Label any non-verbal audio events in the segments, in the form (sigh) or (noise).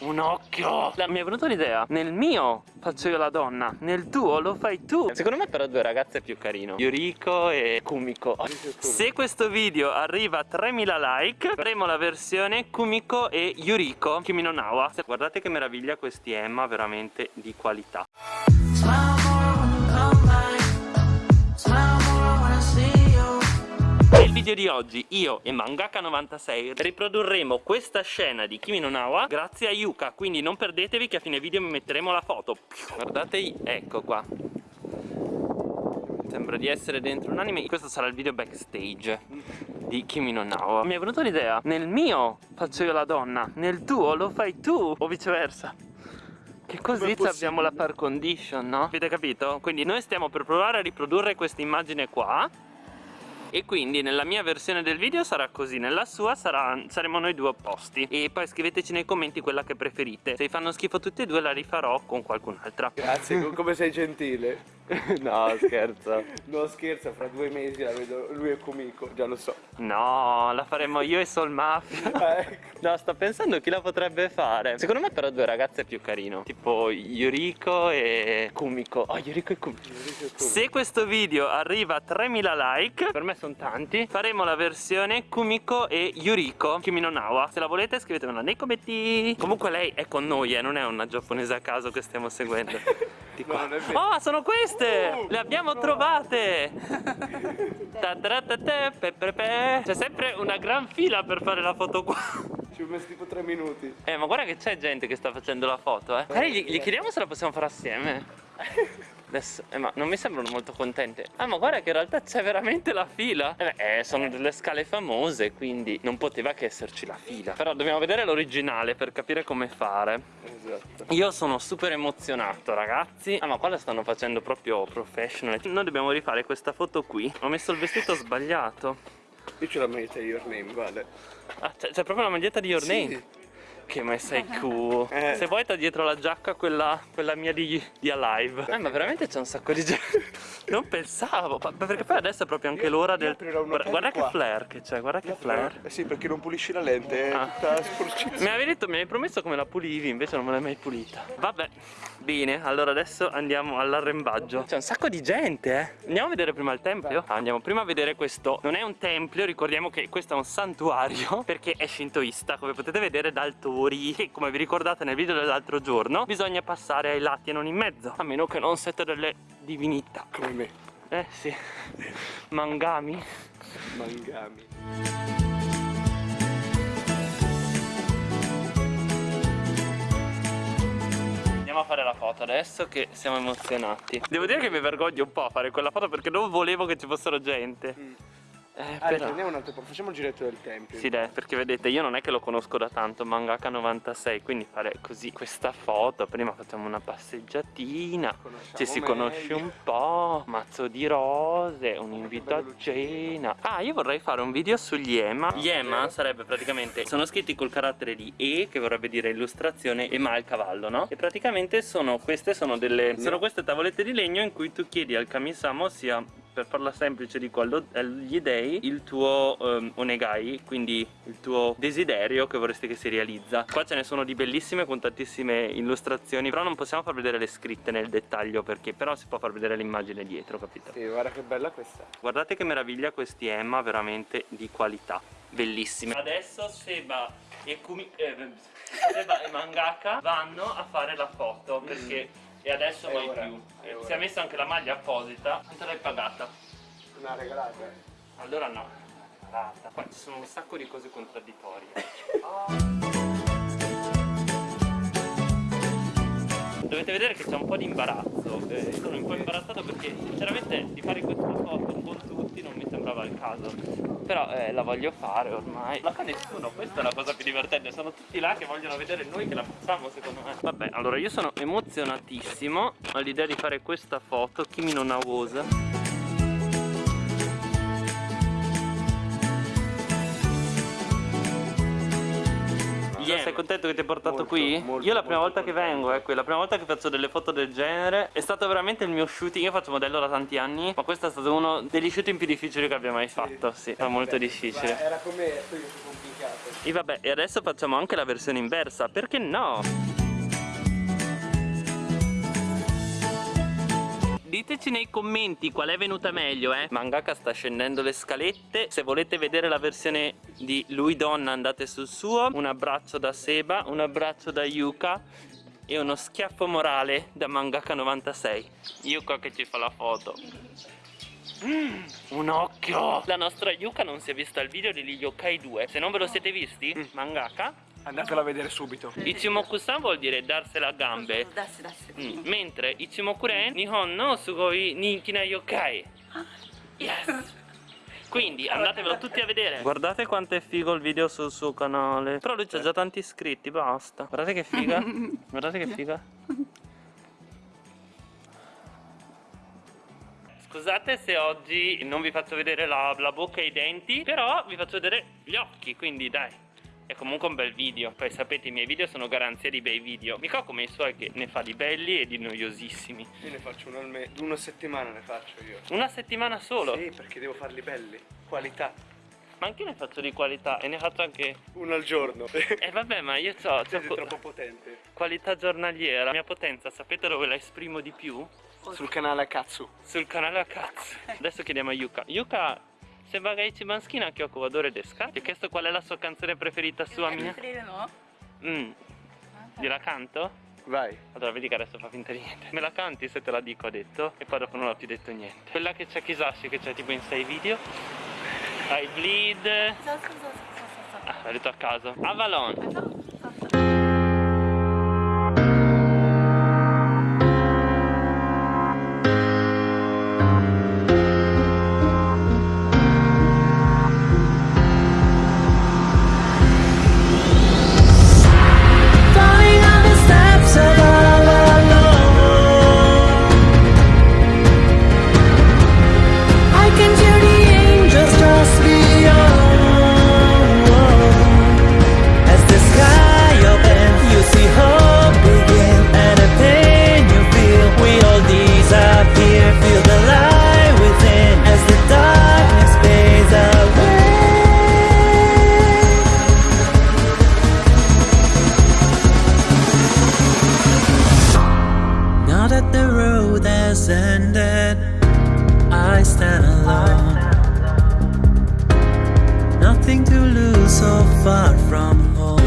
un occhio. La, Mi è venuta l'idea. Nel mio faccio io la donna. Nel tuo lo fai tu. Secondo me però due ragazze è più carino. Yuriko e Kumiko. Se questo video arriva a 3000 like Faremo la versione Kumiko e Yuriko Kimi no Nawa. Guardate che meraviglia questi Emma Veramente di qualità. Nel video di oggi io e Mangaka96 riprodurremo questa scena di Kimi no Nawa grazie a Yuka Quindi non perdetevi che a fine video mi metteremo la foto. Guardate, ecco qua. Sembra di essere dentro un anime. Questo sarà il video backstage di Kimi no Nawa. Mi è venuta l'idea. Nel mio faccio io la donna Nel tuo lo fai tu O viceversa. Che così abbiamo la par condition, no? Avete capito? Quindi noi stiamo per provare a riprodurre questa immagine qua e quindi nella mia versione del video sarà così nella sua sarà, saremo noi due opposti. E poi scriveteci nei commenti quella che preferite. Se vi fanno schifo tutte e due la rifarò con qualcun'altra. Grazie come sei gentile (laughs) no scherzo. No scherzo fra due mesi la vedo lui è comico già lo so. No la faremo io e Sol Mafia. (laughs) Ah, ecco. no sto pensando chi la potrebbe fare. Secondo me però due ragazze è più carino. Tipo Yuriko e Kumiko. Oh Yuriko e Kumiko, Yuriko e Kumiko. se questo video arriva a 3000 like per me sono tanti. Faremo la versione Kumiko e Yuriko Kimi no Nawa. Se la volete scrivetemela nei commenti. Comunque lei è con noi eh, non è una giapponese a caso che stiamo seguendo (laughs) Di qua. No, oh sono queste! Uh, Le abbiamo no. trovate! (laughs) C'è sempre una gran fila per fare la foto qua. Ci ho messo tipo tre minuti. Eh ma guarda che c'è gente che sta facendo la foto eh. Magari gli, gli chiediamo se la possiamo fare assieme (laughs) Adesso, eh, ma non mi sembrano molto contente. Ah ma guarda che in realtà c'è veramente la fila. Eh, beh, eh, sono delle scale famose Quindi non poteva che esserci la fila. Però dobbiamo vedere l'originale per capire come fare. Esatto. Io sono super emozionato ragazzi. Ah ma qua la stanno facendo proprio professional. Noi dobbiamo rifare questa foto qui. Ho messo il vestito sbagliato. Io c'ho la maglietta di Your Name, guarda Ah c'è proprio la maglietta di Your sì. Name? Che ma sei cool eh. Se vuoi sta dietro la giacca quella, quella mia di, di Alive. Eh ma veramente c'è un sacco di gente (laughs) Non pensavo Perché poi adesso è proprio anche l'ora del Guarda, che flare che c'è Guarda che flare. Eh sì perché non pulisci la lente È ah. Mi avevi detto Mi avevi promesso come la pulivi Invece non me l'hai mai pulita. Vabbè Bene allora adesso andiamo all'arrembaggio. C'è un sacco di gente eh. Andiamo a vedere prima il tempio? Ah, Andiamo prima a vedere questo. Non è un tempio Ricordiamo che questo è un santuario Perché è shintoista Come potete vedere dal tour che (laughs) come vi ricordate nel video dell'altro giorno bisogna passare ai lati e non in mezzo a meno che non siete delle divinità. Come me. Eh sì. Mangami. Mangami. Andiamo a fare la foto adesso che siamo emozionati. Devo dire che mi vergogno un po' a fare quella foto perché non volevo che ci fossero gente. Mm. Eh, ah, però... un altro po', facciamo il giretto del tempio. Sì, dai, perché vedete, io non è che lo conosco da tanto, Mangaka 96, quindi fare così questa foto, prima facciamo una passeggiatina, ci si meglio. conosce un po', mazzo di rose, un invito a cena. Ah, io vorrei fare un video sugli EMA. Gli EMA sarebbe praticamente, sono scritti col carattere di E, che vorrebbe dire illustrazione, e ma il cavallo, no? E praticamente sono, queste sono delle, sono queste tavolette di legno in cui tu chiedi al kamisama, ossia per farla semplice dico agli dei il tuo um, onegai quindi il tuo desiderio che vorresti che si realizza. Qua ce ne sono di bellissime con tantissime illustrazioni però non possiamo far vedere le scritte nel dettaglio perché però si può far vedere l'immagine dietro capito? Sì guarda che bella questa. Guardate che meraviglia questi Emma veramente di qualità bellissime. Adesso Seba e Kumi eh, Seba e Mangaka vanno a fare la foto perché e adesso mai più. E si è messa anche la maglia apposita. Quanto l'hai pagata? Una regalata. Allora no, regalata. Qua ci sono un sacco di cose contraddittorie. (laughs) Dovete vedere che c'è un po' di imbarazzo. Eh, sono un po' imbarazzato perché sinceramente di fare questa foto con tutti non mi sembrava il caso. Però eh, la voglio fare ormai. La fa nessuno questa è la cosa più divertente. Sono tutti là che vogliono vedere noi che la facciamo secondo me. Vabbè allora io sono emozionatissimo all'idea di fare questa foto Kimi no Nawosa Yeah. Sei contento che ti hai portato molto, qui? Molto, Io la prima volta che vengo, ecco, la prima volta che faccio delle foto del genere È stato veramente il mio shooting, io faccio modello da tanti anni Ma questo è stato uno degli shooting più difficili che abbia mai fatto Sì, sì è molto difficile Era come poi complicato E vabbè, e adesso facciamo anche la versione inversa, perché no? Diteci nei commenti qual è venuta meglio, eh. Mangaka sta scendendo le scalette. Se volete vedere la versione di lui donna andate sul suo. Un abbraccio da Seba, un abbraccio da Yuka E uno schiaffo morale da Mangaka 96 Yuka che ci fa la foto Mm, un occhio! La nostra Yuka non si è vista il video di Yokai 2 Se non ve lo siete visti, mm. mangaka. Andatelo a vedere subito. Ichimoku-san vuol dire darsela a gambe. Mm. Mentre Ichimoku-ren Nihon no sugoi ninki na yokai. Ah. Yes. Quindi andatevelo tutti a vedere. Guardate quanto è figo il video sul suo canale. Però lui c'ha già tanti iscritti, basta. Guardate che figa. (laughs) Guardate che figa Scusate se oggi non vi faccio vedere la, la bocca e i denti Però vi faccio vedere gli occhi Quindi dai è comunque un bel video Poi sapete i miei video sono garanzia di bei video Mica come i suoi che ne fa di belli e di noiosissimi Io ne faccio uno al mese Una settimana ne faccio io Una settimana solo? Sì perché devo farli belli Qualità ma anche io ne faccio di qualità e ne faccio anche uno al giorno. E (laughs) eh vabbè, ma io so. Sei troppo potente. Qualità giornaliera. La mia potenza, sapete dove la esprimo di più? Sul canale Akatsu. Sul canale Akatsu. Adesso chiediamo a Yuka. Yuka Sembra che ichi maschina anche ho Wadore desca? Ti ho chiesto qual è la sua canzone preferita sua mia? no? Mm. Gliela canto? Vai. Allora vedi che adesso fa finta di niente. Me la canti se te la dico ha detto E poi dopo non ho più detto niente. Quella che c'è Kisashi che c'è tipo in 6 video. I bleed. Ah, l'ho detto a caso. Avalon I stand alone. Nothing to lose so far from home.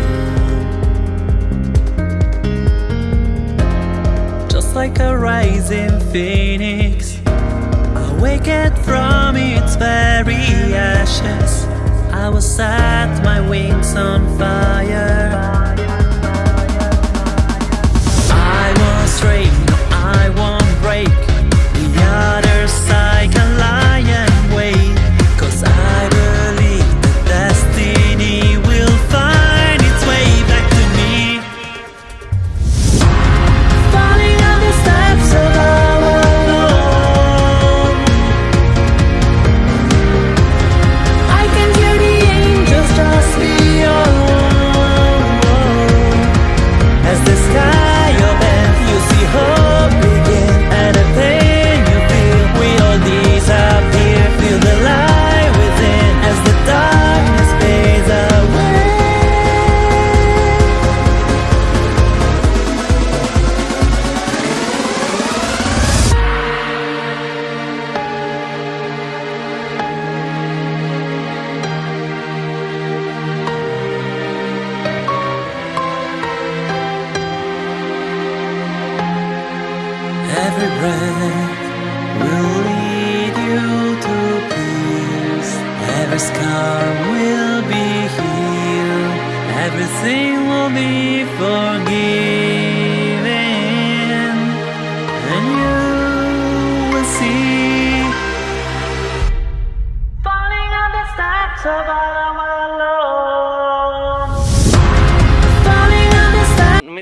Just like a rising phoenix Awakened from its very ashes. I will set my wings on fire.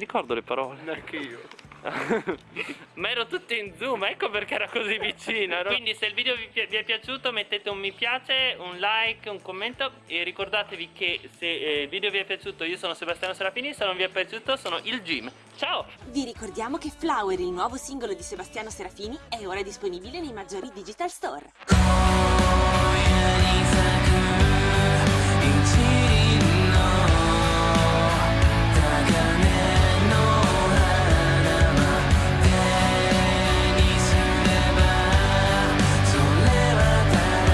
Ricordo le parole. Neanche io. Ma ero tutto in zoom, ecco perché era così vicino. Quindi se il video vi, vi, è piaciuto mettete un mi piace, un like, un commento e ricordatevi che se eh, il video vi è piaciuto io sono Sebastiano Serafini, se non vi è piaciuto sono il Jim. Ciao! Vi ricordiamo che Flower, il nuovo singolo di Sebastiano Serafini, è ora disponibile nei maggiori digital store.